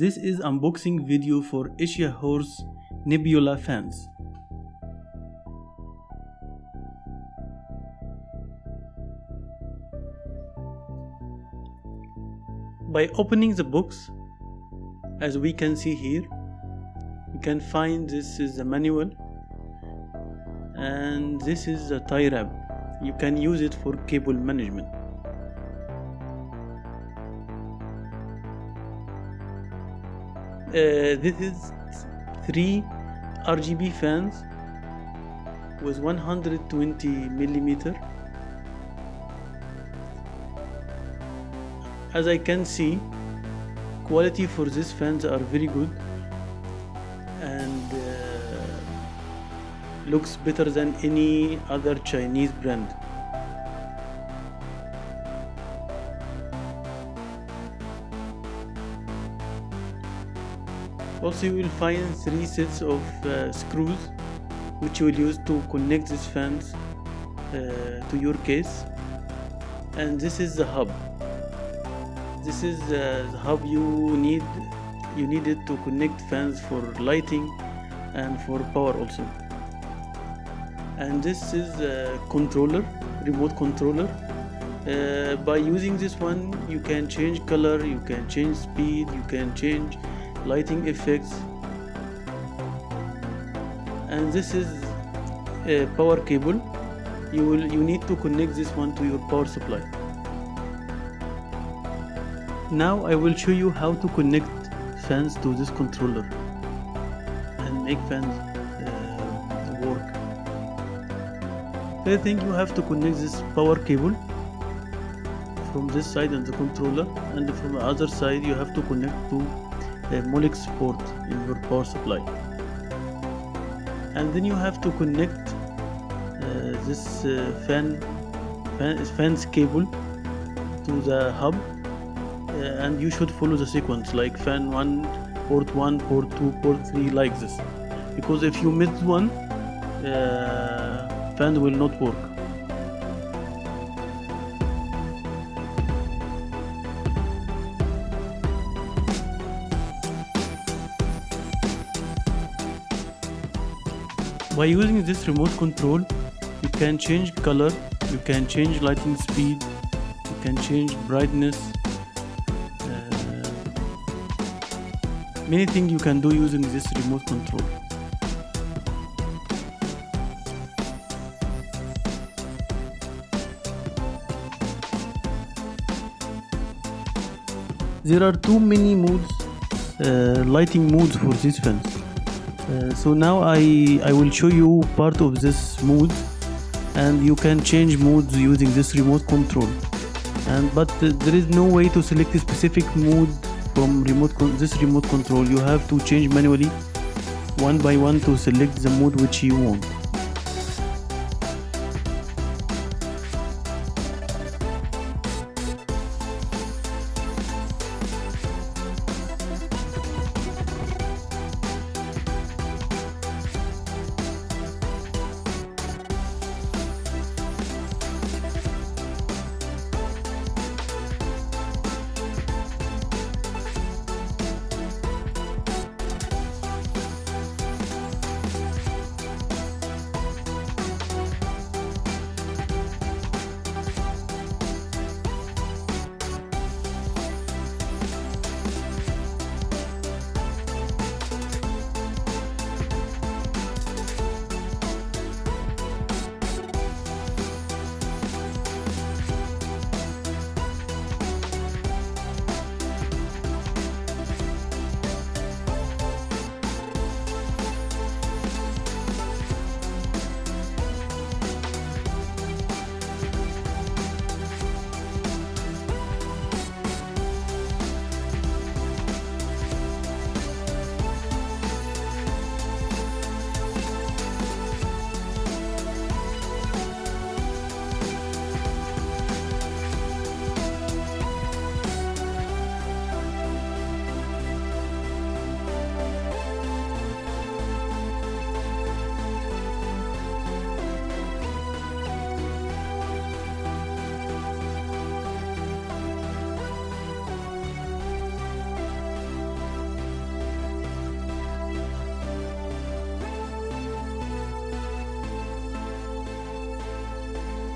This is unboxing video for Asiahorse Nebula fans. By opening the box, as we can see here, you can find this is the manual and this is the tie wrap. You can use it for cable management. This is three RGB fans with 120 millimeter. As I can see, quality for these fans are very good and uh, looks better than any other Chinese brand. Also you will find three sets of uh, screws which you will use to connect these fans uh, to your case. And this is the hub. This is uh, the hub you need you need it to connect fans for lighting and for power also. And this is a controller remote controller. Uh, by using this one you can change color you can change speed you can change lighting effects. And this is a power cable. You will you need to connect this one to your power supply. Now I will show you how to connect fans to this controller and make fans uh, work. First thing you have to connect this power cable from this side and the controller and from the other side you have to connect to Molex port in your power supply and then you have to connect uh, this uh, fan, fan fans cable to the hub uh, and you should follow the sequence like fan 1 port 1 port 2 port 3 like this. Because if you miss one uh, fan will not work by using this remote control you can change color you can change lighting speed you can change brightness uh, many things you can do using this remote control. There are too many modes uh, lighting modes for these fans uh, so now I, I will show you part of this mode and you can change modes using this remote control. And but there is no way to select a specific mode from remote this remote control. You have to change manually one by one to select the mode which you want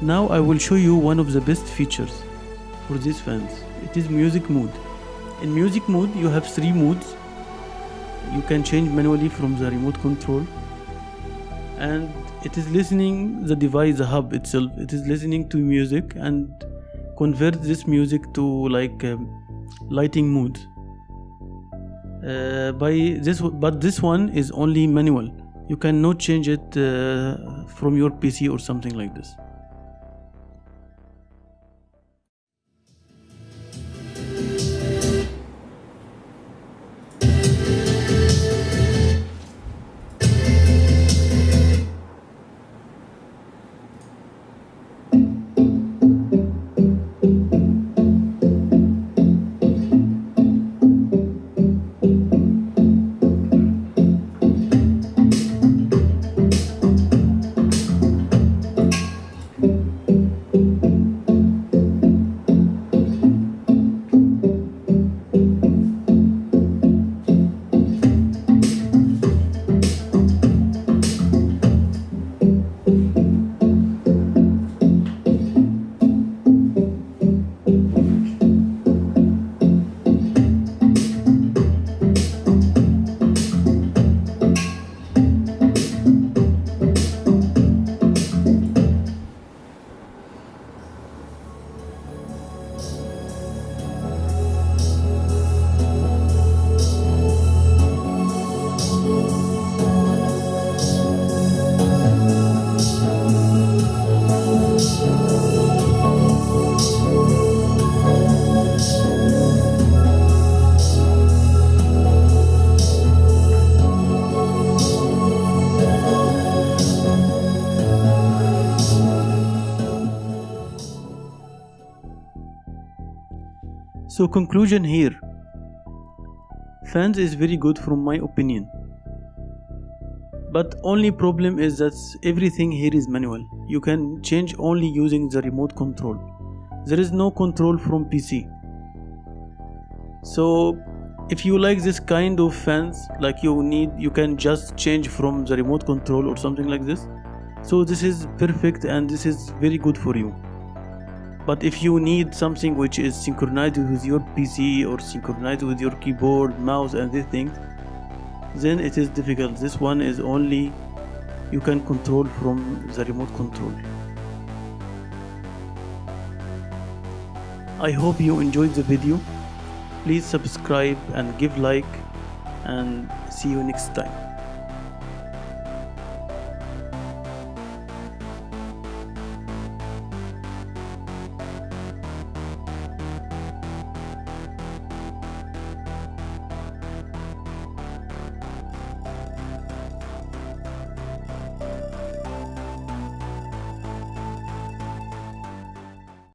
Now I will show you one of the best features for these fans. It is music mode. In music mode you have three modes. You can change manually from the remote control and it is listening the device the hub itself it is listening to music and convert this music to like um, lighting mode uh, by this but this one is only manual you cannot change it uh, from your pc or something like this So conclusion here. Fans is very good from my opinion. But only problem is that everything here is manual. You can change only using the remote control. There is no control from PC. So if you like this kind of fans like you need you can just change from the remote control or something like this so this is perfect and this is very good for you but if you need something which is synchronized with your PC or synchronized with your keyboard, mouse and these things then it is difficult. This one is only you can control from the remote control. I hope you enjoyed the video. Please subscribe and give like and see you next time